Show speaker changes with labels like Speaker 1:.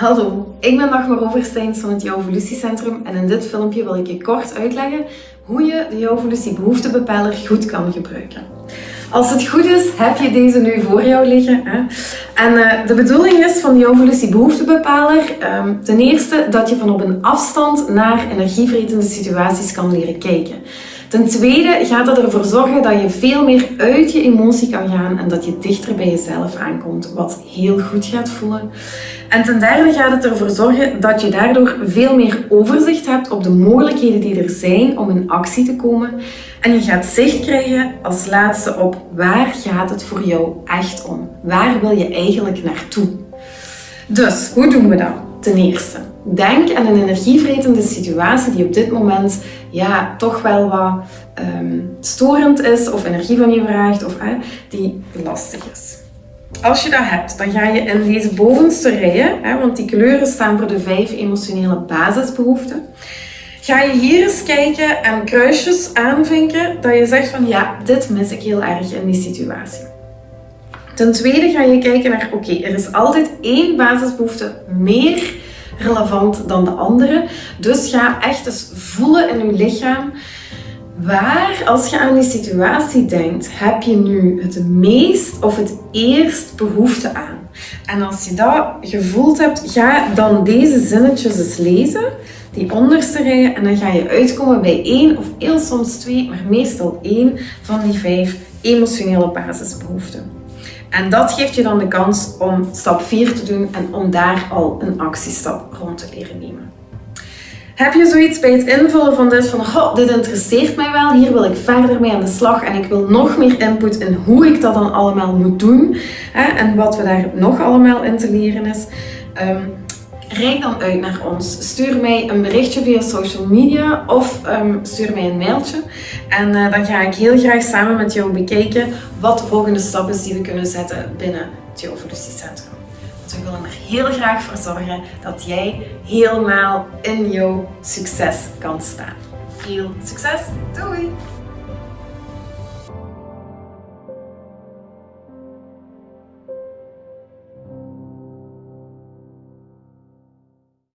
Speaker 1: Hallo, ik ben Dagmar Oversteins van het Jouw Evolutiecentrum en in dit filmpje wil ik je kort uitleggen hoe je de Jouw Evolutie behoeftebepaler goed kan gebruiken. Als het goed is, heb je deze nu voor jou liggen. Hè? En uh, de bedoeling is van de Jouw Evolutie behoeftebepaler um, ten eerste dat je van op een afstand naar energievretende situaties kan leren kijken. Ten tweede gaat het ervoor zorgen dat je veel meer uit je emotie kan gaan en dat je dichter bij jezelf aankomt, wat heel goed gaat voelen. En ten derde gaat het ervoor zorgen dat je daardoor veel meer overzicht hebt op de mogelijkheden die er zijn om in actie te komen. En je gaat zicht krijgen als laatste op waar gaat het voor jou echt om? Waar wil je eigenlijk naartoe? Dus, hoe doen we dat? Ten eerste, denk aan een energievretende situatie die op dit moment ja, toch wel wat um, storend is of energie van je vraagt of die lastig is. Als je dat hebt, dan ga je in deze bovenste rijen, hè, want die kleuren staan voor de vijf emotionele basisbehoeften, ga je hier eens kijken en kruisjes aanvinken dat je zegt van ja, dit mis ik heel erg in die situatie. Ten tweede ga je kijken naar, oké, er is altijd één basisbehoefte meer relevant dan de andere. Dus ga echt eens voelen in je lichaam. Waar, als je aan die situatie denkt, heb je nu het meest of het eerst behoefte aan? En als je dat gevoeld hebt, ga dan deze zinnetjes eens lezen, die onderste rijen, en dan ga je uitkomen bij één of heel soms twee, maar meestal één van die vijf emotionele basisbehoeften. En dat geeft je dan de kans om stap 4 te doen en om daar al een actiestap rond te leren nemen. Heb je zoiets bij het invullen van dit van, oh, dit interesseert mij wel, hier wil ik verder mee aan de slag en ik wil nog meer input in hoe ik dat dan allemaal moet doen hè, en wat we daar nog allemaal in te leren is. Um, Rijk dan uit naar ons. Stuur mij een berichtje via social media of um, stuur mij een mailtje. En uh, dan ga ik heel graag samen met jou bekijken wat de volgende stap is die we kunnen zetten binnen het Evolutiecentrum. Want we willen er heel graag voor zorgen dat jij helemaal in jouw succes kan staan. Veel succes! Doei!